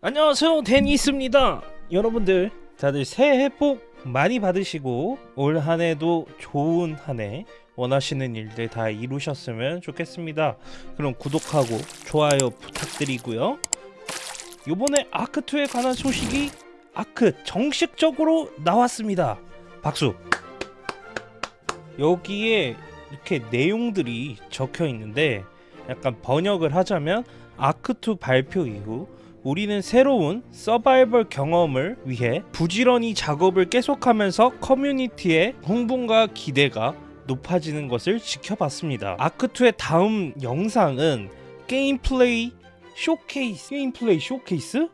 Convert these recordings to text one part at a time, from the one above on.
안녕하세요. 데니스입니다. 여러분들 다들 새해 복 많이 받으시고 올 한해도 좋은 한 해 원하시는 일들 다 이루셨으면 좋겠습니다. 그럼 구독하고 좋아요 부탁드리고요. 요번에 아크2에 관한 소식이 아크 정식적으로 나왔습니다. 박수. 여기에 이렇게 내용들이 적혀 있는데 약간 번역을 하자면 ARK2 발표 이후 우리는 새로운 서바이벌 경험을 위해 부지런히 작업을 계속하면서 커뮤니티의 흥분과 기대가 높아지는 것을 지켜봤습니다. ARK2의 다음 영상은 게임 플레이 쇼케이스 게임 플레이 쇼케이스?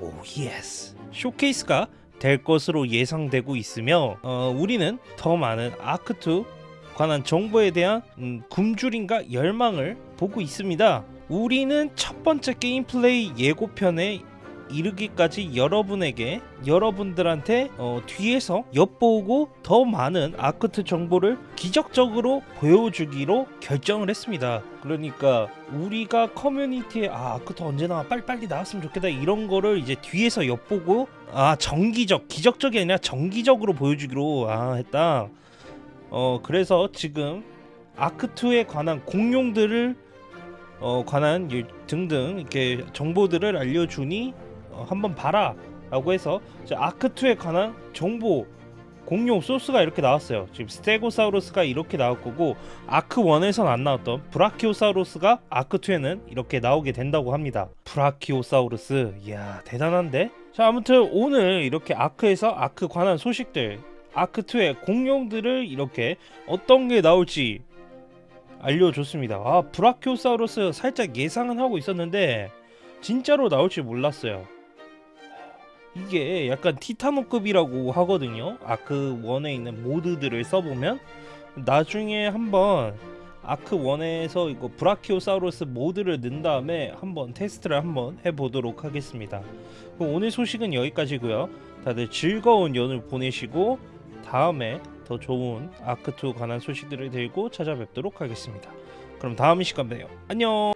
oh yes 쇼케이스가 될 것으로 예상되고 있으며 어, 우리는 더 많은 ARK2 관한 정보에 대한 음, 굶주림과 열망을 보고 있습니다. 우리는 첫 번째 게임 플레이 예고편에 이르기까지 여러분에게 여러분들한테 어, 뒤에서 엿보고 더 많은 아크트 정보를 기적적으로 보여주기로 결정을 했습니다. 그러니까 우리가 커뮤니티에 아 아크트 언제 나와 빨리 빨리 나왔으면 좋겠다 이런 거를 이제 뒤에서 엿보고 아 정기적 기적적이 아니라 정기적으로 보여주기로 아 했다. 어 그래서 지금 ARK2에 관한 공룡들을 어 관한 일- 등등 이렇게 정보들을 알려주니 어, 한번 봐라 라고 해서 이제 ARK2에 관한 정보 공룡 소스가 이렇게 나왔어요. 지금 스테고사우루스가 이렇게 나올 거고 ARK1에선 안 나왔던 브라키오사우루스가 ARK2에는 이렇게 나오게 된다고 합니다. 브라키오사우루스. 이야 대단한데? 자 아무튼 오늘 이렇게 ARK에서 ARK 관한 소식들 ARK2의 공룡들을 이렇게 어떤 게 나올지 알려줬습니다. 아 브라키오사우루스 살짝 예상은 하고 있었는데 진짜로 나올지 몰랐어요. 이게 약간 티타노급이라고 하거든요. ARK 1에 있는 모드들을 써보면 나중에 한번 ARK 1에서 이거 브라키오사우루스 모드를 넣은 다음에 한번 테스트를 한번 해보도록 하겠습니다. 그럼 오늘 소식은 여기까지고요. 다들 즐거운 연휴 보내시고 다음에 더 좋은 아크2 관한 소식들을 들고 찾아뵙도록 하겠습니다. 그럼 다음 시간 봬요. 안녕.